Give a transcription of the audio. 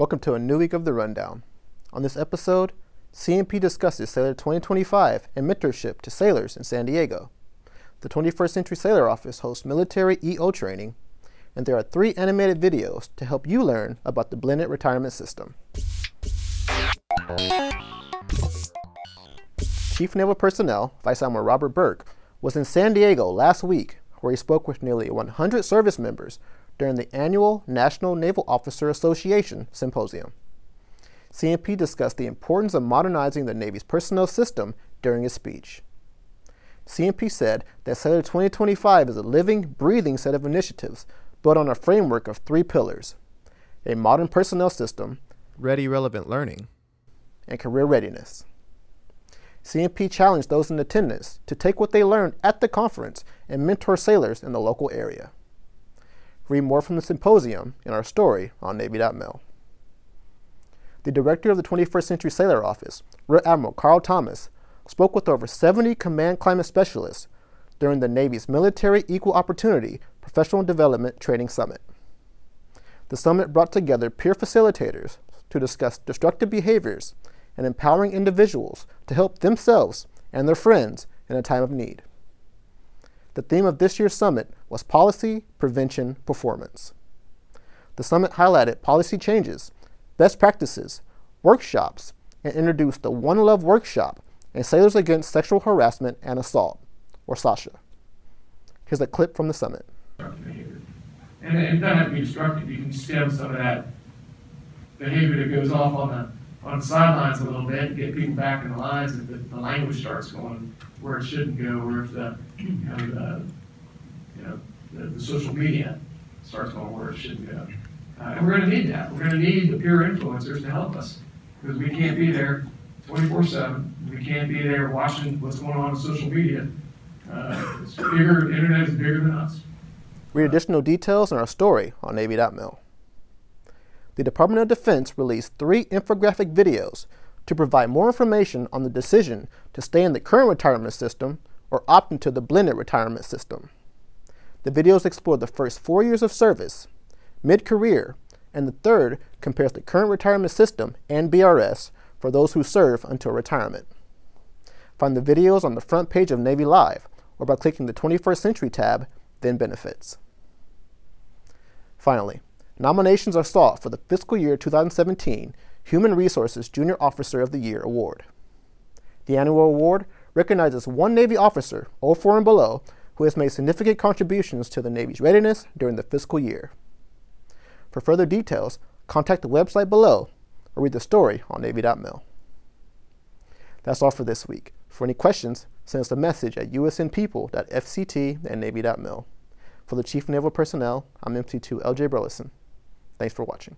Welcome to a new week of the Rundown. On this episode, CNP discusses Sailor 2025 and mentorship to sailors in San Diego. The 21st Century Sailor Office hosts military EO training, and there are three animated videos to help you learn about the blended retirement system. Chief Naval Personnel, Vice Admiral Robert Burke, was in San Diego last week where he spoke with nearly 100 service members during the annual National Naval Officer Association Symposium. CNP discussed the importance of modernizing the Navy's personnel system during his speech. CNP said that Sailor 2025 is a living, breathing set of initiatives built on a framework of three pillars a modern personnel system, ready relevant learning, and career readiness. CNP challenged those in attendance to take what they learned at the conference and mentor sailors in the local area. Read more from the symposium in our story on Navy.mil. The director of the 21st Century Sailor Office, Rear Admiral Carl Thomas, spoke with over 70 command climate specialists during the Navy's Military Equal Opportunity Professional Development Training Summit. The summit brought together peer facilitators to discuss destructive behaviors and empowering individuals to help themselves and their friends in a time of need. The theme of this year's summit was Policy, Prevention, Performance. The summit highlighted policy changes, best practices, workshops, and introduced the One Love Workshop and Sailors Against Sexual Harassment and Assault, or SASHA. Here's a clip from the summit. And it doesn't have to be destructive, you can stem some of that behavior that goes off on the on sidelines a little bit, get people back in the lines if the, the language starts going where it shouldn't go, or if the, you know, the, you know, the, the social media starts going where it shouldn't go. Uh, and we're going to need that. We're going to need the peer influencers to help us because we can't be there 24 7. We can't be there watching what's going on in social media. Uh, it's bigger, the internet is bigger than us. Read additional details in our story on Navy.mil the Department of Defense released three infographic videos to provide more information on the decision to stay in the current retirement system or opt into the blended retirement system. The videos explore the first four years of service, mid-career, and the third compares the current retirement system and BRS for those who serve until retirement. Find the videos on the front page of Navy Live or by clicking the 21st Century tab, then Benefits. Finally, Nominations are sought for the fiscal year 2017 Human Resources Junior Officer of the Year Award. The annual award recognizes one Navy officer, 04 and below, who has made significant contributions to the Navy's readiness during the fiscal year. For further details, contact the website below or read the story on Navy.mil. That's all for this week. For any questions, send us a message at usnpeople.fct and Navy.mil. For the Chief Naval Personnel, I'm MC2 LJ Burleson. Thanks for watching.